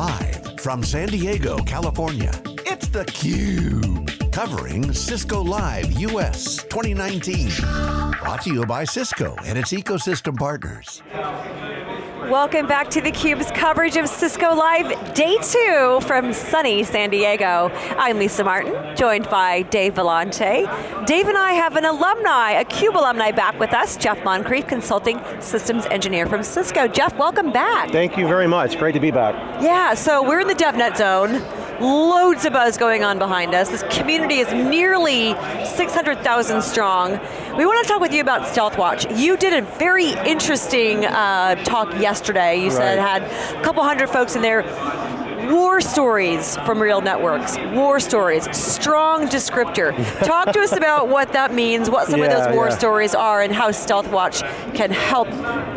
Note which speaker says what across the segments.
Speaker 1: Live from San Diego, California, it's theCUBE. Covering Cisco Live US 2019. Brought to you by Cisco and its ecosystem partners.
Speaker 2: Welcome back to theCUBE's coverage of Cisco Live, day two from sunny San Diego. I'm Lisa Martin, joined by Dave Vellante. Dave and I have an alumni, a CUBE alumni back with us, Jeff Moncrief, Consulting Systems Engineer from Cisco. Jeff, welcome back.
Speaker 3: Thank you very much, great to be back.
Speaker 2: Yeah, so we're in the DevNet zone. Loads of buzz going on behind us. This community is nearly 600,000 strong. We want to talk with you about StealthWatch. You did a very interesting uh, talk yesterday. You right. said had a couple hundred folks in there war stories from real networks, war stories, strong descriptor. Talk to us about what that means, what some yeah, of those war yeah. stories are, and how StealthWatch can help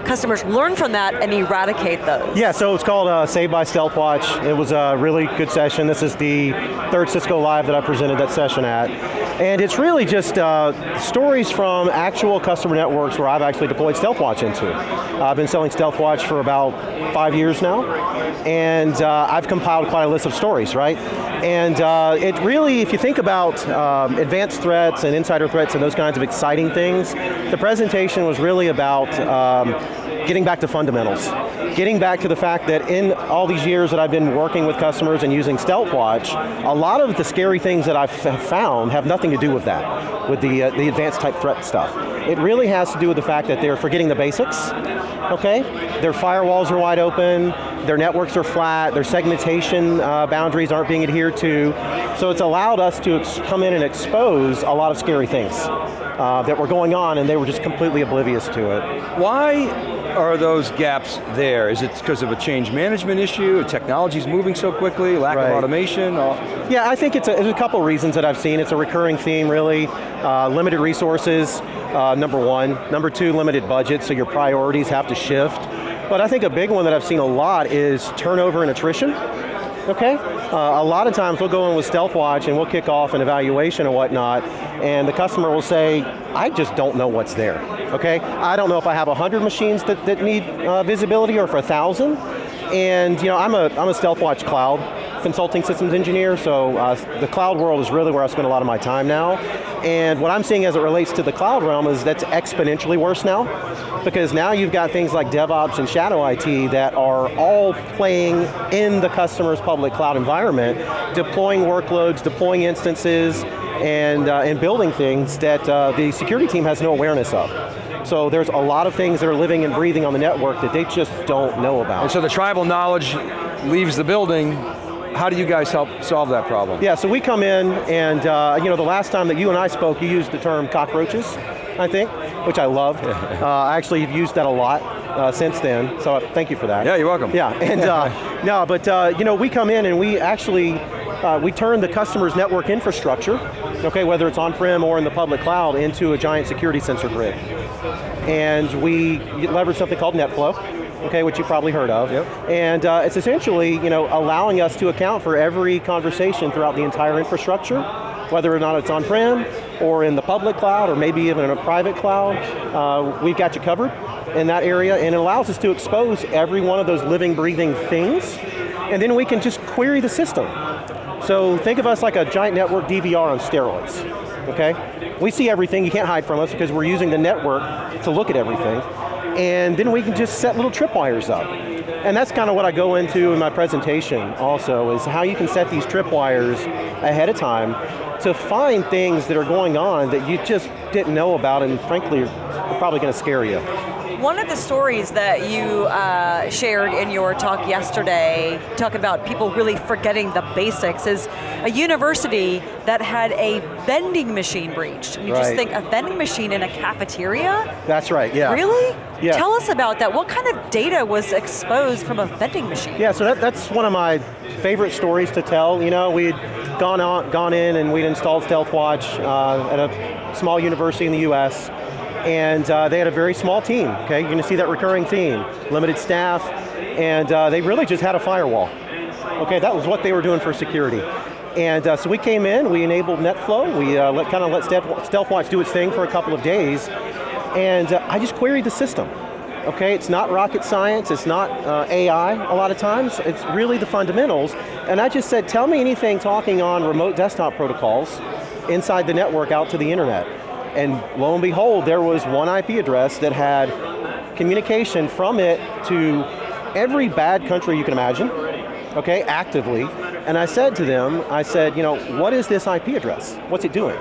Speaker 2: customers learn from that and eradicate those.
Speaker 3: Yeah, so it's called uh, Saved by StealthWatch. It was a really good session. This is the third Cisco Live that I presented that session at. And it's really just uh, stories from actual customer networks where I've actually deployed StealthWatch into. I've been selling StealthWatch for about five years now, and uh, I've compiled quite a list of stories, right? And uh, it really, if you think about um, advanced threats and insider threats and those kinds of exciting things, the presentation was really about um, getting back to fundamentals. Getting back to the fact that in all these years that I've been working with customers and using StealthWatch, a lot of the scary things that I've found have nothing to do with that, with the, uh, the advanced type threat stuff. It really has to do with the fact that they're forgetting the basics, okay? Their firewalls are wide open, their networks are flat, their segmentation uh, boundaries aren't being adhered to, so it's allowed us to come in and expose a lot of scary things uh, that were going on and they were just completely oblivious to it.
Speaker 4: Why are those gaps there? Is it because of a change management issue, technology's moving so quickly, lack right. of automation? Or?
Speaker 3: Yeah, I think it's a, a, couple reasons that I've seen. It's a recurring theme, really. Uh, limited resources, uh, number one. Number two, limited budget, so your priorities have to shift. But I think a big one that I've seen a lot is turnover and attrition. Okay? Uh, a lot of times we'll go in with StealthWatch and we'll kick off an evaluation and whatnot, and the customer will say, I just don't know what's there, okay? I don't know if I have 100 machines that, that need uh, visibility or for a 1,000, and you know, I'm a, I'm a StealthWatch cloud consulting systems engineer, so uh, the cloud world is really where I spend a lot of my time now. And what I'm seeing as it relates to the cloud realm is that's exponentially worse now, because now you've got things like DevOps and Shadow IT that are all playing in the customer's public cloud environment, deploying workloads, deploying instances, and, uh, and building things that uh, the security team has no awareness of. So there's a lot of things that are living and breathing on the network that they just don't know about.
Speaker 4: And so the tribal knowledge leaves the building, how do you guys help solve that problem?
Speaker 3: Yeah, so we come in and uh, you know, the last time that you and I spoke, you used the term cockroaches, I think, which I loved. uh, I actually have used that a lot uh, since then, so thank you for that.
Speaker 4: Yeah, you're welcome.
Speaker 3: Yeah, and uh, no, but uh, you know, we come in and we actually, uh, we turn the customer's network infrastructure, okay, whether it's on-prem or in the public cloud, into a giant security sensor grid. And we leverage something called NetFlow, okay, which you probably heard of. Yep. And uh, it's essentially, you know, allowing us to account for every conversation throughout the entire infrastructure, whether or not it's on-prem, or in the public cloud, or maybe even in a private cloud. Uh, we've got you covered in that area, and it allows us to expose every one of those living, breathing things, and then we can just query the system. So think of us like a giant network DVR on steroids, okay? We see everything, you can't hide from us because we're using the network to look at everything and then we can just set little tripwires up. And that's kind of what I go into in my presentation also, is how you can set these tripwires ahead of time to find things that are going on that you just didn't know about and frankly are probably going to scare you.
Speaker 2: One of the stories that you uh, shared in your talk yesterday, talking about people really forgetting the basics, is a university that had a vending machine breached. And you right. just think, a vending machine in a cafeteria?
Speaker 3: That's right, yeah.
Speaker 2: Really? Yeah. Tell us about that. What kind of data was exposed from a vending machine?
Speaker 3: Yeah, so that, that's one of my favorite stories to tell. You know, we'd gone, on, gone in and we'd installed StealthWatch uh, at a small university in the US, and uh, they had a very small team, okay? You're going to see that recurring theme. Limited staff, and uh, they really just had a firewall. Okay, that was what they were doing for security. And uh, so we came in, we enabled NetFlow, we uh, let, kind of let StealthWatch do its thing for a couple of days, and uh, I just queried the system. okay? It's not rocket science, it's not uh, AI a lot of times, it's really the fundamentals. And I just said, tell me anything talking on remote desktop protocols inside the network out to the internet. And lo and behold, there was one IP address that had communication from it to every bad country you can imagine, okay, actively. And I said to them, I said, you know, what is this IP address? What's it doing?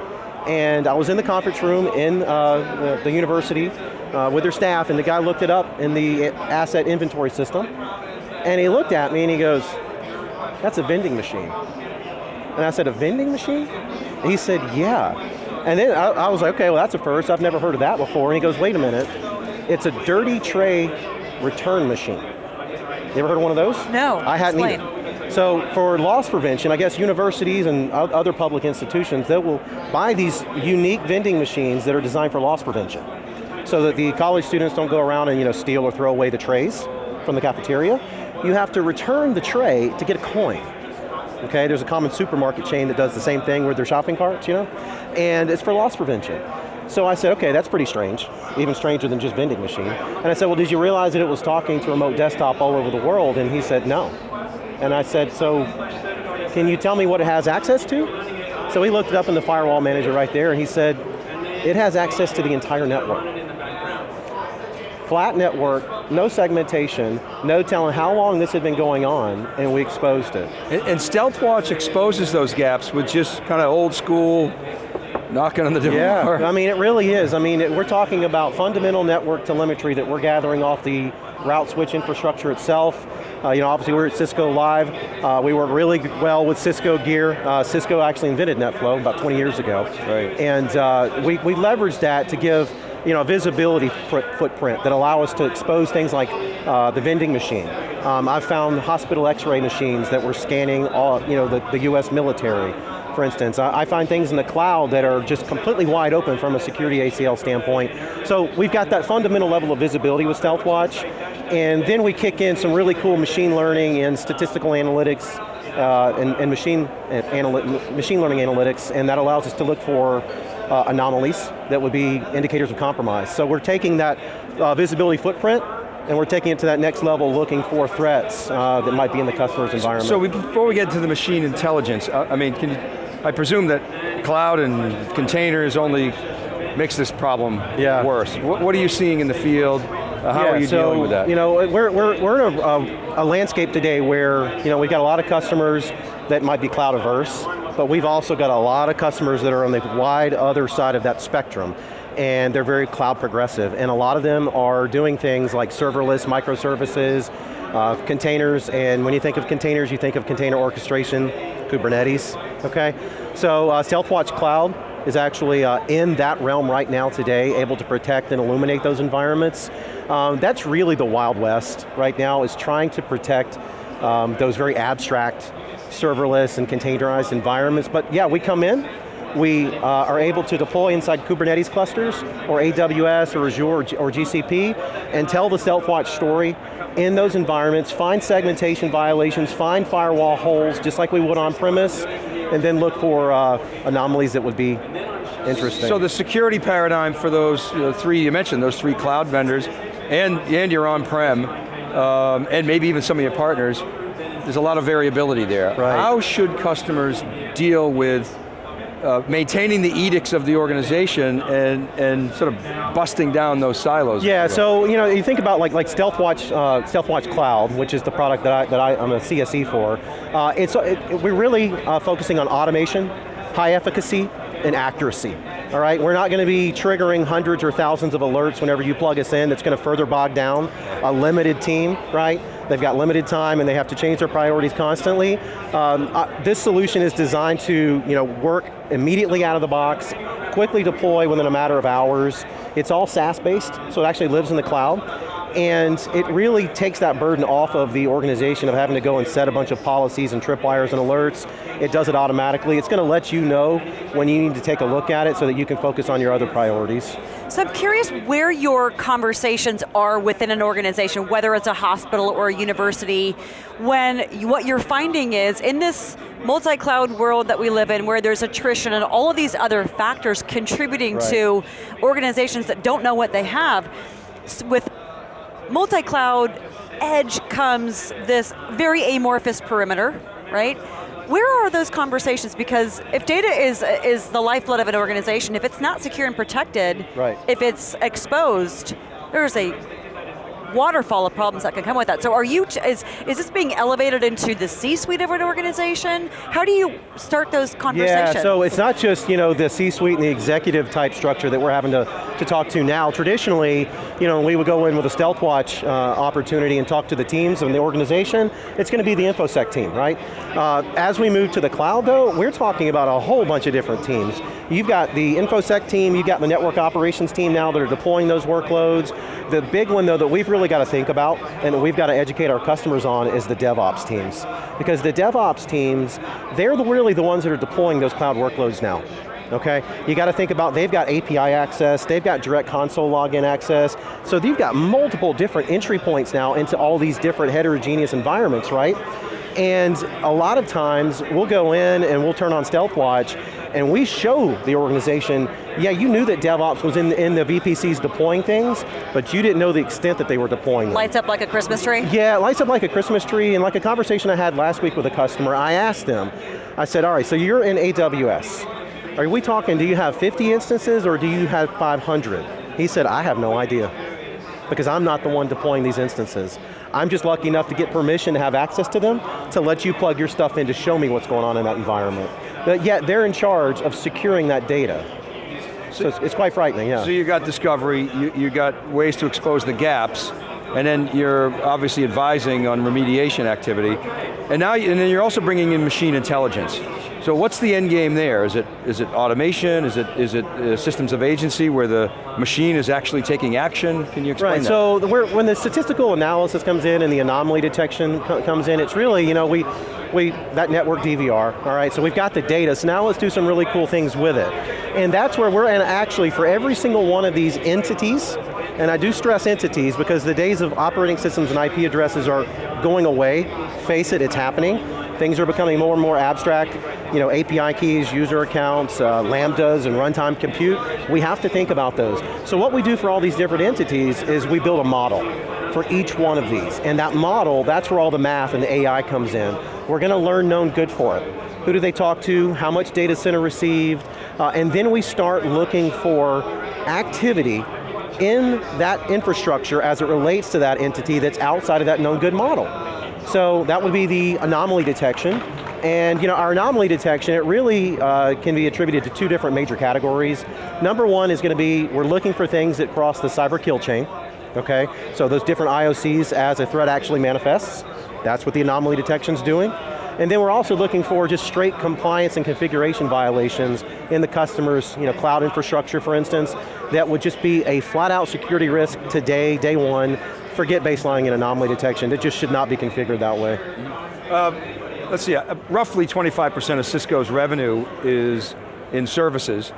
Speaker 3: And I was in the conference room in uh, the, the, university uh, with their staff, and the guy looked it up in the asset inventory system, and he looked at me and he goes, that's a vending machine. And I said, a vending machine? He said, yeah. And then I, I, was like, okay, well that's a first, I've never heard of that before. And he goes, wait a minute, it's a dirty tray return machine. You ever heard of one of those?
Speaker 2: No,
Speaker 3: I hadn't
Speaker 2: explain.
Speaker 3: either. So for loss prevention, I guess universities and other public institutions, they will buy these unique vending machines that are designed for loss prevention. So that the college students don't go around and you know, steal or throw away the trays from the cafeteria. You have to return the tray to get a coin. Okay, there's a common supermarket chain that does the same thing with their shopping carts, you know? And it's for loss prevention. So I said, okay, that's pretty strange, even stranger than just vending machine. And I said, well, did you realize that it was talking to remote desktop all over the world? And he said, no. And I said, so can you tell me what it has access to? So he looked it up in the firewall manager right there and he said, it has access to the entire network. Flat network, no segmentation, no telling how long this had been going on, and we exposed it.
Speaker 4: And, and StealthWatch exposes those gaps with just kind of old school knocking on the door.
Speaker 3: Yeah, I mean it really is. I mean, it, we're talking about fundamental network telemetry that we're gathering off the route switch infrastructure itself. Uh, you know, obviously we're at Cisco Live. Uh, we work really well with Cisco gear. Uh, Cisco actually invented NetFlow about 20 years ago.
Speaker 4: Right.
Speaker 3: And uh, we, we leveraged that to give you know, visibility footprint that allow us to expose things like uh, the vending machine. Um, I've found hospital x-ray machines that were scanning all, you know, the, the US military for instance. I, find things in the cloud that are just completely wide open from a security ACL standpoint. So we've got that fundamental level of visibility with StealthWatch, and then we kick in some really cool machine learning and statistical analytics uh, and, and, machine, and machine learning analytics, and that allows us to look for uh, anomalies that would be indicators of compromise. So we're taking that uh, visibility footprint and we're taking it to that next level looking for threats uh, that might be in the customer's environment.
Speaker 4: So we, before we get to the machine intelligence, uh, I mean, can you, I presume that cloud and containers only makes this problem yeah. worse. What, what, are you seeing in the field? Uh, how
Speaker 3: yeah,
Speaker 4: are you
Speaker 3: so,
Speaker 4: dealing with that?
Speaker 3: You know, we're, we're, we're in a, a, a, landscape today where you know, we've got a lot of customers that might be cloud averse, but we've also got a lot of customers that are on the wide other side of that spectrum and they're very cloud progressive, and a lot of them are doing things like serverless microservices, uh, containers, and when you think of containers, you think of container orchestration, Kubernetes, okay? So uh, StealthWatch Cloud is actually uh, in that realm right now today, able to protect and illuminate those environments. Um, that's really the Wild West right now, is trying to protect um, those very abstract serverless and containerized environments. But yeah, we come in, we uh, are able to deploy inside Kubernetes clusters, or AWS, or Azure, or, GCP, and tell the StealthWatch story in those environments, find segmentation violations, find firewall holes, just like we would on premise, and then look for uh, anomalies that would be interesting.
Speaker 4: So the security paradigm for those three, you mentioned those three cloud vendors, and, and your on-prem, um, and maybe even some of your partners, there's a lot of variability there.
Speaker 3: Right.
Speaker 4: How should customers deal with uh, maintaining the edicts of the organization and, and sort of busting down those silos.
Speaker 3: Yeah, so you know, you think about like like StealthWatch, uh, StealthWatch Cloud, which is the product that I that I, am a CSE for. Uh, it's it, we're really uh, focusing on automation, high efficacy, and accuracy. All right, we're not going to be triggering hundreds or thousands of alerts whenever you plug us in. That's going to further bog down a limited team, right? They've got limited time and they have to change their priorities constantly. Um, uh, this solution is designed to you know, work immediately out of the box, quickly deploy within a matter of hours. It's all SaaS-based, so it actually lives in the cloud and it really takes that burden off of the organization of having to go and set a bunch of policies and tripwires and alerts. It does it automatically. It's going to let you know when you need to take a look at it so that you can focus on your other priorities.
Speaker 2: So I'm curious where your conversations are within an organization, whether it's a hospital or a university, when what you're finding is in this multi-cloud world that we live in where there's attrition and all of these other factors contributing right. to organizations that don't know what they have, with multi-cloud edge comes this very amorphous perimeter, right? Where are those conversations? Because if data is, is the lifeblood of an organization, if it's not secure and protected,
Speaker 3: right.
Speaker 2: if it's exposed, there's a waterfall of problems that can come with that. So are you, is, is this being elevated into the C-suite of an organization? How do you start those conversations?
Speaker 3: Yeah, so it's not just you know, the C-suite and the executive type structure that we're having to, to talk to now. Traditionally, you know, we would go in with a StealthWatch uh, opportunity and talk to the teams and the organization, it's going to be the InfoSec team, right? Uh, as we move to the cloud though, we're talking about a whole bunch of different teams. You've got the InfoSec team, you've got the network operations team now that are deploying those workloads. The big one though that we've really got to think about and we've got to educate our customers on is the DevOps teams. Because the DevOps teams, they're the, really the ones that are deploying those cloud workloads now okay? You got to think about, they've got API access, they've got direct console login access, so they've got multiple different entry points now into all these different heterogeneous environments, right? And a lot of times, we'll go in and we'll turn on StealthWatch, and we show the organization, yeah, you knew that DevOps was in, in the VPCs deploying things, but you didn't know the extent that they were deploying them.
Speaker 2: Lights up like a Christmas tree?
Speaker 3: Yeah, lights up like a Christmas tree, and like a conversation I had last week with a customer, I asked them, I said, all right, so you're in AWS. Are we talking, do you have 50 instances or do you have 500? He said, I have no idea because I'm not the one deploying these instances. I'm just lucky enough to get permission to have access to them to let you plug your stuff in to show me what's going on in that environment. But yet they're in charge of securing that data. So, so it's, it's, quite frightening, yeah.
Speaker 4: So you got discovery, you, you got ways to expose the gaps, and then you're obviously advising on remediation activity, and now and then you're also bringing in machine intelligence. So what's the end game there? Is it, is it automation? Is it, is it uh, systems of agency where the machine is actually taking action? Can you explain
Speaker 3: right,
Speaker 4: that?
Speaker 3: so when the statistical analysis comes in and the anomaly detection comes in, it's really, you know, we, we, that network DVR, all right, so we've got the data, so now let's do some really cool things with it. And that's where we're, and actually for every single one of these entities, and I do stress entities because the days of operating systems and IP addresses are going away, face it, it's happening. Things are becoming more and more abstract. You know, API keys, user accounts, uh, lambdas, and runtime compute. We have to think about those. So what we do for all these different entities is we build a model for each one of these. And that model, that's where all the math and the AI comes in. We're going to learn known good for it. Who do they talk to? How much data center received? Uh, and then we start looking for activity in that infrastructure as it relates to that entity that's outside of that known good model. So that would be the anomaly detection. And you know, our anomaly detection, it really uh, can be attributed to two different major categories. Number one is going to be, we're looking for things that cross the cyber kill chain, okay? So those different IOCs as a threat actually manifests. That's what the anomaly detection's doing. And then we're also looking for just straight compliance and configuration violations in the customer's you know, cloud infrastructure, for instance, that would just be a flat out security risk today, day one, forget baselining and anomaly detection. It just should not be configured that way.
Speaker 4: Uh, let's see, uh, roughly 25% of Cisco's revenue is in services.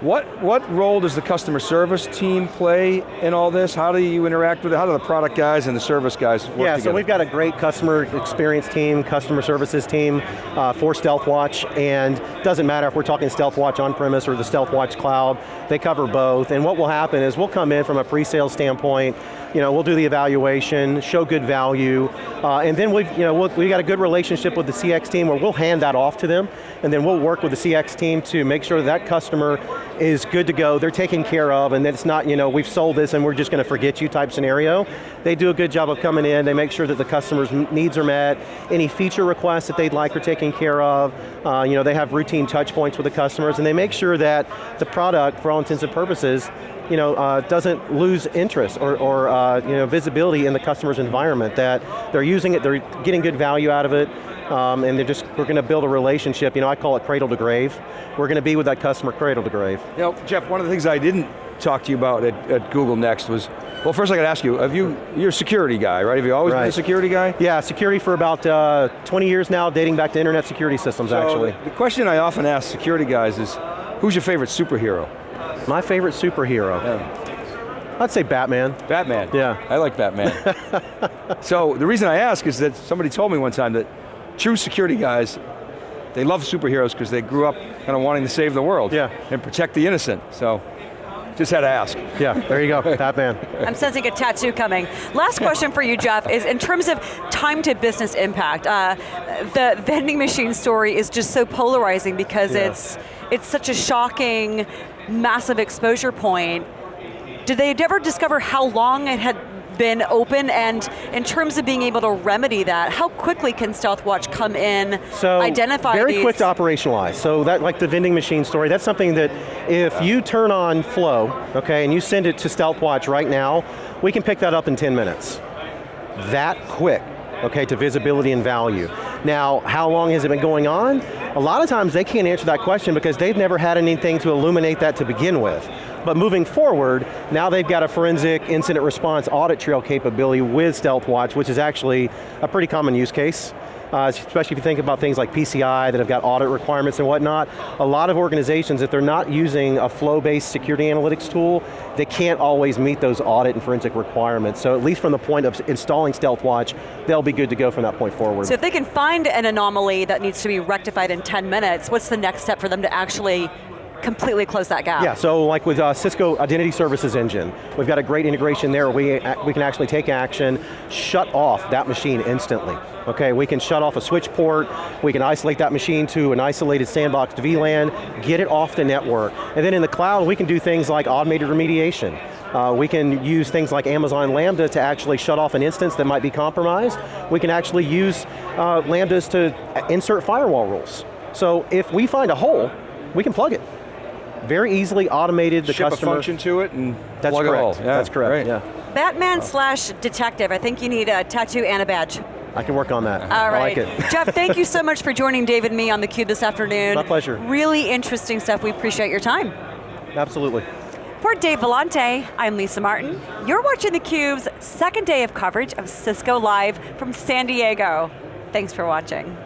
Speaker 4: What, what role does the customer service team play in all this? How do you interact with it? How do the product guys and the service guys work
Speaker 3: Yeah,
Speaker 4: together?
Speaker 3: so we've got a great customer experience team, customer services team uh, for StealthWatch, and doesn't matter if we're talking StealthWatch on-premise or the StealthWatch cloud, they cover both, and what will happen is we'll come in from a pre-sale standpoint, you know, we'll do the evaluation, show good value, uh, and then we've, you know, we'll, we got a good relationship with the CX team where we'll hand that off to them, and then we'll work with the CX team to make sure that customer is good to go, they're taken care of, and it's not, you know, we've sold this and we're just going to forget you type scenario. They do a good job of coming in, they make sure that the customer's needs are met, any feature requests that they'd like are taken care of, uh, you know, they have routine touch points with the customers, and they make sure that the product, for all intents and purposes, you know, uh, doesn't lose interest or, or uh, you know, visibility in the customer's environment, that they're using it, they're getting good value out of it, um, and they're just, we're going to build a relationship, you know, I call it cradle to grave. We're going to be with that customer cradle to grave.
Speaker 4: You know, Jeff, one of the things I didn't talk to you about at, at Google Next was, well first I got to ask you, have you, you're a security guy, right? Have you always right. been a security guy?
Speaker 3: Yeah, security for about uh, 20 years now, dating back to internet security systems
Speaker 4: so
Speaker 3: actually.
Speaker 4: The question I often ask security guys is, who's your favorite superhero?
Speaker 3: My favorite superhero? Yeah. I'd say Batman.
Speaker 4: Batman?
Speaker 3: Yeah.
Speaker 4: I like Batman. so the reason I ask is that somebody told me one time that true security guys, they love superheroes because they grew up kind of wanting to save the world.
Speaker 3: Yeah.
Speaker 4: And protect the innocent, so. Just had to ask.
Speaker 3: Yeah, there you go, Batman.
Speaker 2: I'm sensing a tattoo coming. Last question for you, Jeff, is in terms of time to business impact, uh, the vending machine story is just so polarizing because
Speaker 3: Yeah.
Speaker 2: it's, it's such a shocking, massive exposure point. Did they ever discover how long it had been open and in terms of being able to remedy that, how quickly can StealthWatch come in,
Speaker 3: So
Speaker 2: identify
Speaker 3: very
Speaker 2: these?
Speaker 3: quick to operationalize. So that, like the vending machine story, that's something that if you turn on Flow, okay, and you send it to StealthWatch right now, we can pick that up in 10 minutes. That quick, okay, to visibility and value. Now, how long has it been going on? A lot of times they can't answer that question because they've never had anything to illuminate that to begin with. But moving forward, now they've got a forensic incident response audit trail capability with StealthWatch, which is actually a pretty common use case. Uh, especially if you think about things like PCI that have got audit requirements and whatnot. A lot of organizations, if they're not using a flow-based security analytics tool, they can't always meet those audit and forensic requirements. So at least from the point of installing StealthWatch, they'll be good to go from that point forward.
Speaker 2: So if they can find an anomaly that needs to be rectified in 10 minutes, what's the next step for them to actually completely close that gap?
Speaker 3: Yeah, so like with uh, Cisco Identity Services Engine, we've got a great integration there we, we can actually take action, shut off that machine instantly. Okay, we can shut off a switch port, we can isolate that machine to an isolated sandboxed VLAN, get it off the network. And then in the cloud, we can do things like automated remediation. Uh, we can use things like Amazon Lambda to actually shut off an instance that might be compromised. We can actually use uh, Lambdas to insert firewall rules. So if we find a hole, we can plug it very easily automated the
Speaker 4: Ship
Speaker 3: customer.
Speaker 4: a function to it and
Speaker 3: That's
Speaker 4: plug
Speaker 3: correct.
Speaker 4: a hole. Yeah,
Speaker 3: That's correct.
Speaker 4: great.
Speaker 3: Yeah,
Speaker 2: Batman slash detective, I think you need a tattoo and a badge.
Speaker 3: I can work on that.
Speaker 2: All right.
Speaker 3: I like it.
Speaker 2: Jeff, thank you so much for joining David and me on theCUBE this afternoon.
Speaker 3: My pleasure.
Speaker 2: Really interesting stuff, we appreciate your time.
Speaker 3: Absolutely.
Speaker 2: For Dave Vellante, I'm Lisa Martin. You're watching theCUBE's second day of coverage of Cisco Live from San Diego. Thanks for watching.